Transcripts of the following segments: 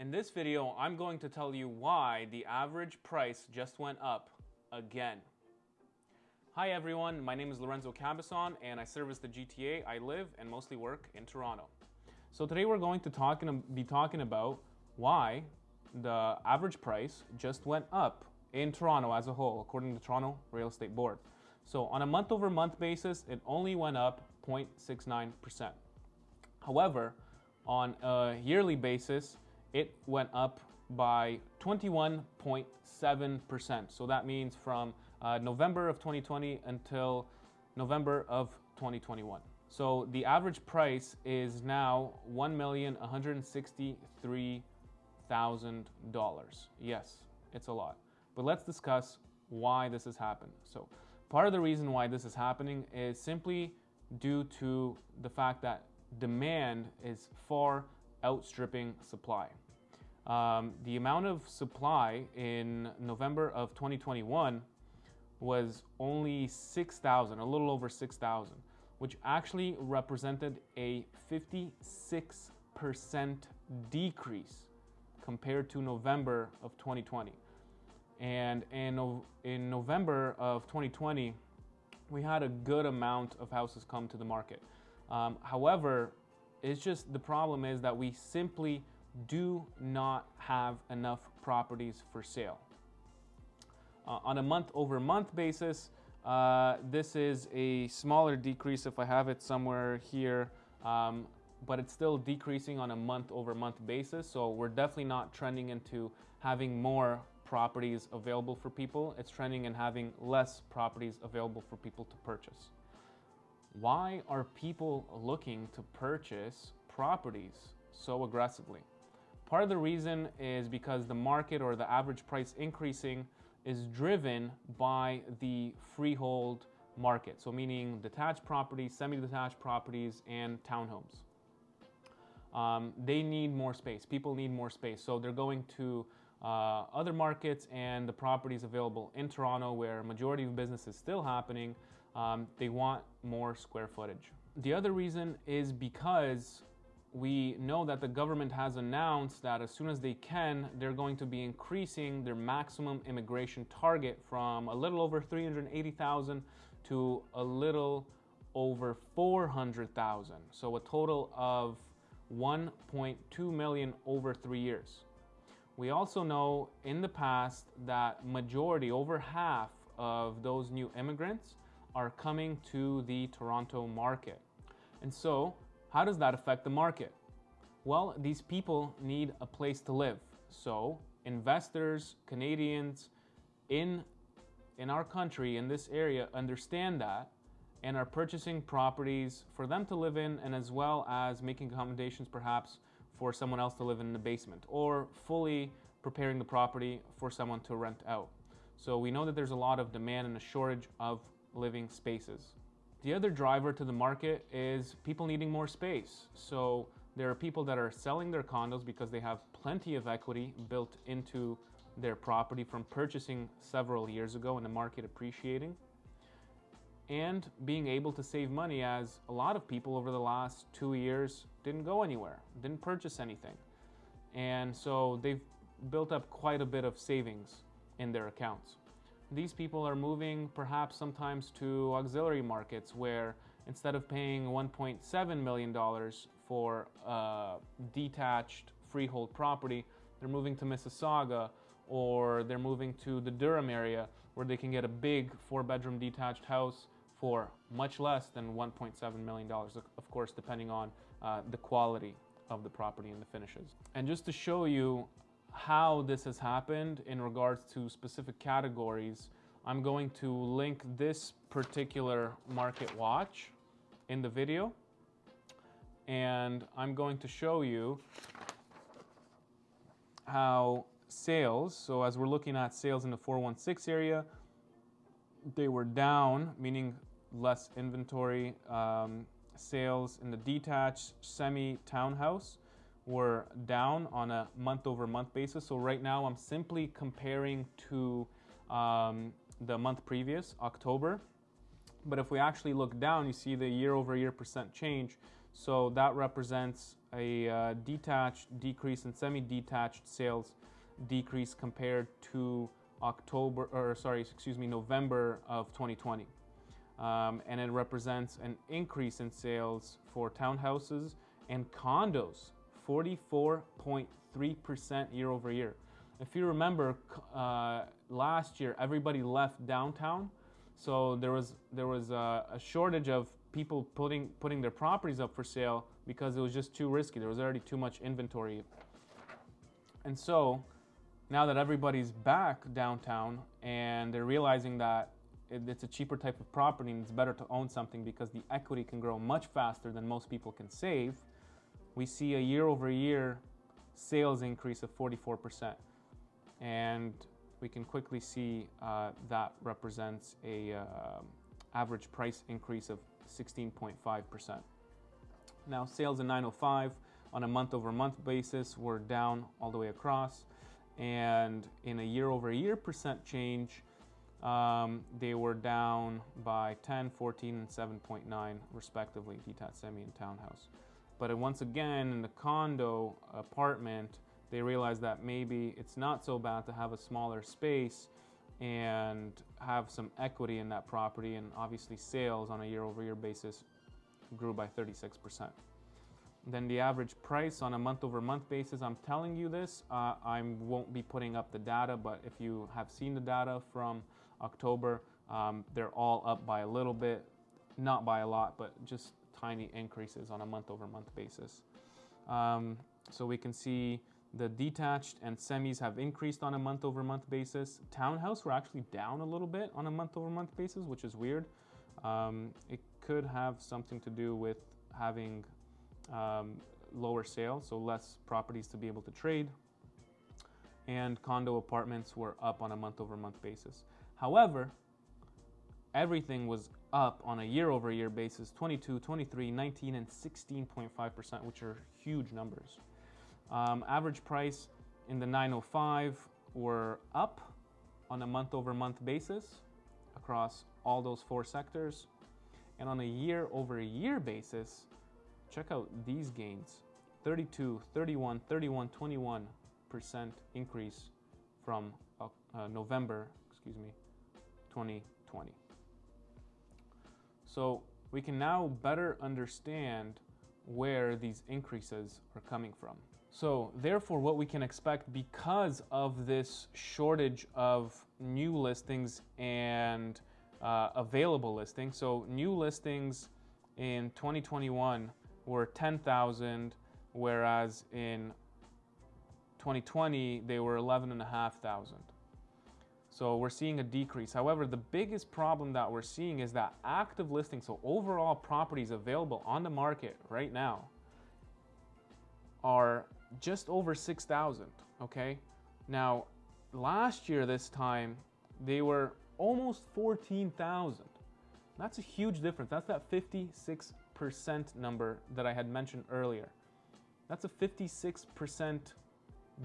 In this video, I'm going to tell you why the average price just went up again. Hi everyone, my name is Lorenzo Cabazon and I service the GTA. I live and mostly work in Toronto. So today we're going to talk, and be talking about why the average price just went up in Toronto as a whole, according to Toronto Real Estate Board. So on a month over month basis, it only went up 0.69%. However, on a yearly basis, it went up by 21.7%. So that means from uh, November of 2020 until November of 2021. So the average price is now $1,163,000. Yes, it's a lot. But let's discuss why this has happened. So part of the reason why this is happening is simply due to the fact that demand is far outstripping supply. Um, the amount of supply in November of 2021 was only 6,000, a little over 6,000, which actually represented a 56% decrease compared to November of 2020. And in, in November of 2020, we had a good amount of houses come to the market. Um, however, it's just the problem is that we simply do not have enough properties for sale. Uh, on a month over month basis, uh, this is a smaller decrease if I have it somewhere here, um, but it's still decreasing on a month over month basis. So we're definitely not trending into having more properties available for people. It's trending in having less properties available for people to purchase. Why are people looking to purchase properties so aggressively? Part of the reason is because the market or the average price increasing is driven by the freehold market. So meaning detached properties, semi-detached properties, and townhomes. Um, they need more space. People need more space. So they're going to uh, other markets and the properties available in Toronto where majority of business is still happening, um, they want more square footage. The other reason is because we know that the government has announced that as soon as they can, they're going to be increasing their maximum immigration target from a little over 380,000 to a little over 400,000. So a total of 1.2 million over three years. We also know in the past that majority, over half of those new immigrants are coming to the Toronto market. And so how does that affect the market? Well, these people need a place to live. So investors, Canadians in, in our country, in this area, understand that and are purchasing properties for them to live in and as well as making accommodations perhaps for someone else to live in the basement or fully preparing the property for someone to rent out. So we know that there's a lot of demand and a shortage of living spaces. The other driver to the market is people needing more space. So there are people that are selling their condos because they have plenty of equity built into their property from purchasing several years ago and the market appreciating and being able to save money as a lot of people over the last two years didn't go anywhere, didn't purchase anything. And so they've built up quite a bit of savings in their accounts. These people are moving perhaps sometimes to auxiliary markets where instead of paying $1.7 million for a detached freehold property, they're moving to Mississauga or they're moving to the Durham area where they can get a big four bedroom detached house for much less than $1.7 million, of course, depending on uh, the quality of the property and the finishes. And just to show you how this has happened in regards to specific categories, I'm going to link this particular market watch in the video. And I'm going to show you how sales, so as we're looking at sales in the 416 area, they were down, meaning less inventory. Um, sales in the detached semi townhouse were down on a month over month basis. So right now I'm simply comparing to um, the month previous, October. But if we actually look down, you see the year over year percent change. So that represents a uh, detached decrease in semi-detached sales decrease compared to October, or sorry, excuse me, November of 2020. Um, and it represents an increase in sales for townhouses and condos, 44.3% year over year. If you remember, uh, last year everybody left downtown, so there was there was a, a shortage of people putting putting their properties up for sale because it was just too risky. There was already too much inventory, and so now that everybody's back downtown and they're realizing that it's a cheaper type of property and it's better to own something because the equity can grow much faster than most people can save, we see a year over year sales increase of 44%. And we can quickly see uh, that represents a uh, average price increase of 16.5%. Now sales in 905 on a month over month basis were down all the way across and in a year over year percent change um, they were down by 10, 14, and 7.9 respectively, detached semi and townhouse. But once again, in the condo apartment, they realized that maybe it's not so bad to have a smaller space and have some equity in that property. And obviously, sales on a year over year basis grew by 36%. Then the average price on a month over month basis, I'm telling you this, uh, I won't be putting up the data, but if you have seen the data from October. Um, they're all up by a little bit, not by a lot, but just tiny increases on a month over month basis. Um, so we can see the detached and semis have increased on a month over month basis. Townhouse were actually down a little bit on a month over month basis, which is weird. Um, it could have something to do with having um, lower sales, so less properties to be able to trade. And condo apartments were up on a month over month basis. However, everything was up on a year over year basis 22, 23, 19, and 16.5%, which are huge numbers. Um, average price in the 905 were up on a month over month basis across all those four sectors. And on a year over year basis, check out these gains 32, 31, 31, 21% increase from uh, November, excuse me, 2020. So we can now better understand where these increases are coming from. So therefore what we can expect because of this shortage of new listings and uh, available listings. So new listings in 2021 were 10,000 whereas in 2020 they were 11,500. So we're seeing a decrease. However, the biggest problem that we're seeing is that active listings, so overall properties available on the market right now, are just over 6,000, okay? Now, last year this time, they were almost 14,000. That's a huge difference. That's that 56% number that I had mentioned earlier. That's a 56%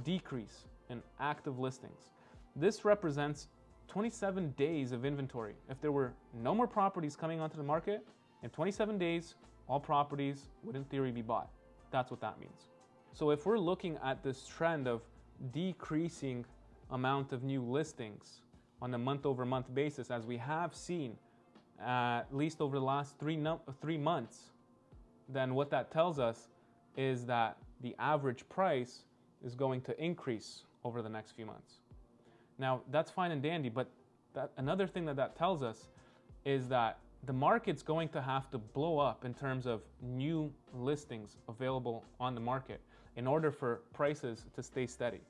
decrease in active listings. This represents 27 days of inventory. If there were no more properties coming onto the market, in 27 days, all properties would in theory be bought. That's what that means. So if we're looking at this trend of decreasing amount of new listings on a month over month basis, as we have seen uh, at least over the last three, three months, then what that tells us is that the average price is going to increase over the next few months. Now, that's fine and dandy, but that, another thing that that tells us is that the market's going to have to blow up in terms of new listings available on the market in order for prices to stay steady.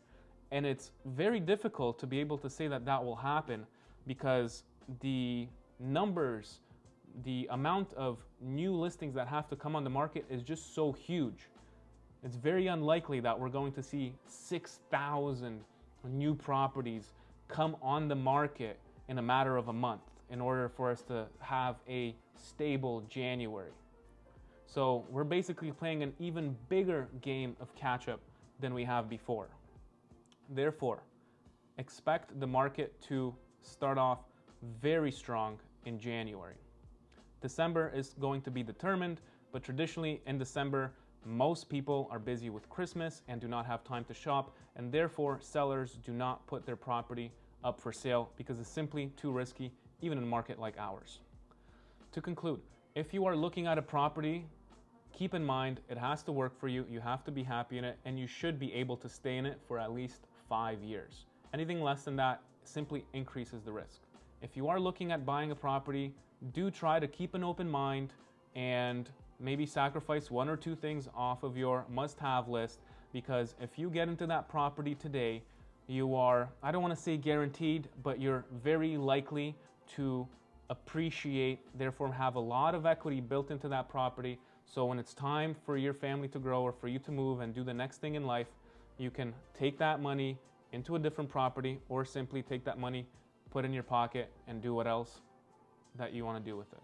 And it's very difficult to be able to say that that will happen because the numbers, the amount of new listings that have to come on the market is just so huge. It's very unlikely that we're going to see 6,000 new properties come on the market in a matter of a month in order for us to have a stable January. So we're basically playing an even bigger game of catch up than we have before. Therefore, expect the market to start off very strong in January. December is going to be determined but traditionally in December, most people are busy with Christmas and do not have time to shop, and therefore sellers do not put their property up for sale because it's simply too risky, even in a market like ours. To conclude, if you are looking at a property, keep in mind it has to work for you, you have to be happy in it, and you should be able to stay in it for at least five years. Anything less than that simply increases the risk. If you are looking at buying a property, do try to keep an open mind and maybe sacrifice one or two things off of your must have list because if you get into that property today, you are, I don't want to say guaranteed, but you're very likely to appreciate, therefore have a lot of equity built into that property. So when it's time for your family to grow or for you to move and do the next thing in life, you can take that money into a different property or simply take that money, put in your pocket and do what else that you want to do with it.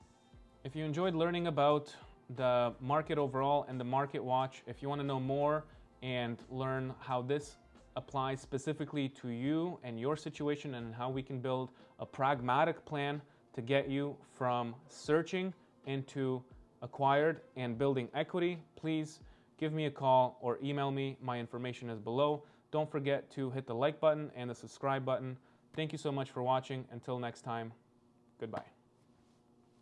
If you enjoyed learning about the market overall and the market watch, if you want to know more and learn how this applies specifically to you and your situation and how we can build a pragmatic plan to get you from searching into acquired and building equity, please give me a call or email me. My information is below. Don't forget to hit the like button and the subscribe button. Thank you so much for watching. Until next time, goodbye.